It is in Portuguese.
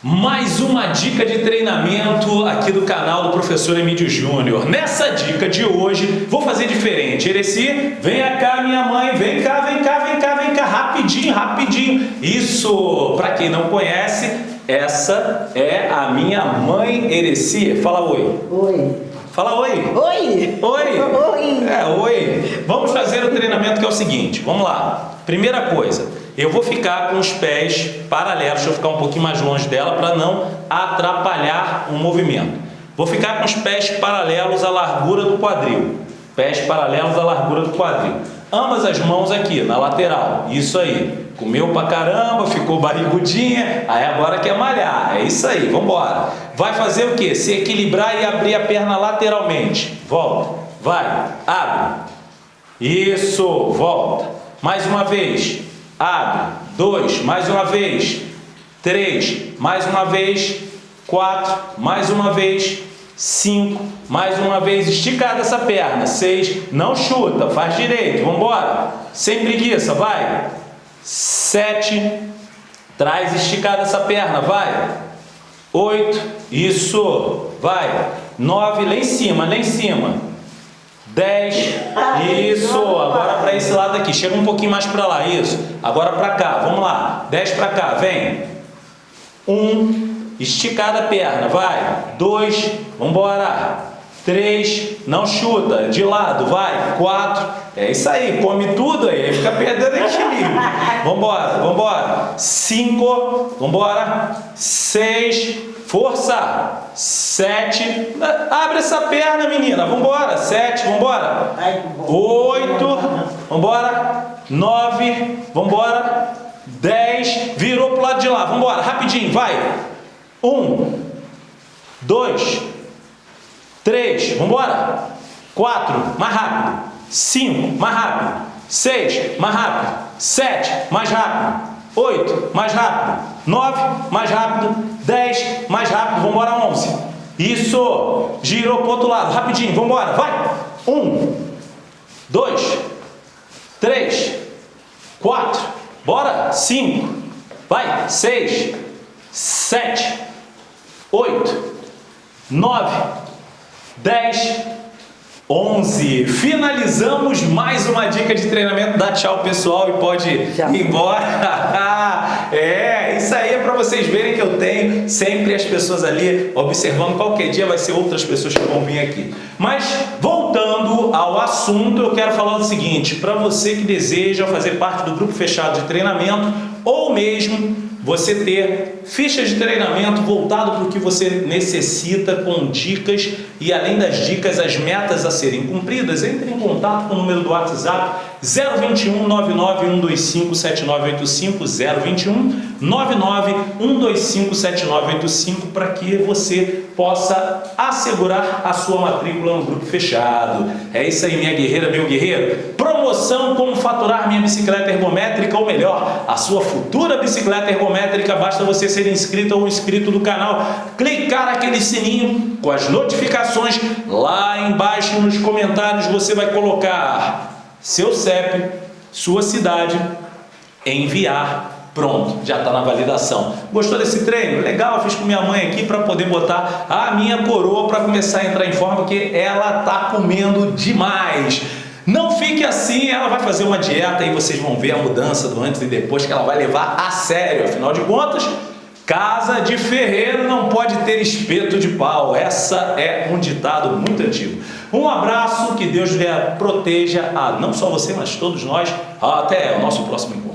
Mais uma dica de treinamento aqui do canal do professor Emílio Júnior. Nessa dica de hoje, vou fazer diferente. Ereci, vem cá minha mãe, vem cá, vem cá, vem cá, vem cá, rapidinho, rapidinho. Isso, para quem não conhece, essa é a minha mãe Ereci. Fala oi. Oi. Fala oi. Oi. Oi. Oi. É, oi. Vamos fazer o treinamento que é o seguinte, vamos lá. Primeira coisa, eu vou ficar com os pés paralelos, deixa eu ficar um pouquinho mais longe dela para não atrapalhar o movimento. Vou ficar com os pés paralelos à largura do quadril. Pés paralelos à largura do quadril. Ambas as mãos aqui, na lateral. Isso aí. Comeu pra caramba, ficou barrigudinha, aí agora quer malhar. É isso aí, vamos embora. Vai fazer o quê? Se equilibrar e abrir a perna lateralmente. Volta. Vai. Abre. Isso. Volta. Mais uma vez. Abre. Dois. Mais uma vez. Três. Mais uma vez. Quatro. Mais uma vez. Cinco. Mais uma vez. Esticada essa perna. Seis. Não chuta. Faz direito. Vamos embora. Sem preguiça. Vai. Sete. Traz esticada essa perna. Vai. Oito. Isso. Vai. Nove. Lá em cima. Lá em cima. 10, isso, agora para esse lado aqui, chega um pouquinho mais para lá, isso, agora para cá, vamos lá, 10 para cá, vem, 1, esticada a perna, vai, 2, vamos embora, 3, não chuta, de lado, vai, 4, é isso aí, come tudo aí, fica perdendo equilíbrio, embora, 5, vamos embora, 6, Força! Sete. Abre essa perna, menina. Vambora. Sete. Vambora. Oito. Vambora. Nove. Vambora. Dez. Virou pro lado de lá. Vambora. Rapidinho. Vai. Um. Dois. Três. Vambora. Quatro. Mais rápido. Cinco. Mais rápido. Seis. Mais rápido. Sete. Mais rápido. Oito. Mais rápido. 9, mais rápido, 10, mais rápido, vamos embora 11. Isso, girou para outro lado, rapidinho, vamos embora, vai. 1, 2, 3, 4, bora, 5, vai, 6, 7, 8, 9, 10, 11. Finalizamos mais uma dica de treinamento. Dá tchau, pessoal, e pode tchau. ir embora. é, isso aí é para vocês verem que eu tenho sempre as pessoas ali observando. Qualquer dia vai ser outras pessoas que vão vir aqui. Mas, voltando ao assunto, eu quero falar o seguinte. Para você que deseja fazer parte do grupo fechado de treinamento ou mesmo você ter fichas de treinamento voltado para o que você necessita com dicas e além das dicas, as metas a serem cumpridas, entre em contato com o número do WhatsApp 021 99 125 7985 021 99 125 7985 para que você possa assegurar a sua matrícula no grupo fechado. É isso aí, minha guerreira, meu guerreiro. Promoção como faturar minha bicicleta ergométrica, ou melhor, a sua futura bicicleta ergométrica. Basta você ser inscrito ou inscrito do canal, clicar aquele sininho com as notificações. Lá embaixo nos comentários você vai colocar seu CEP, sua cidade, enviar Pronto, já está na validação. Gostou desse treino? Legal, fiz com minha mãe aqui para poder botar a minha coroa para começar a entrar em forma, porque ela está comendo demais. Não fique assim, ela vai fazer uma dieta e vocês vão ver a mudança do antes e depois que ela vai levar a sério. Afinal de contas, casa de ferreiro não pode ter espeto de pau. Essa é um ditado muito antigo. Um abraço, que Deus lhe proteja a não só você, mas todos nós. Até o nosso próximo encontro.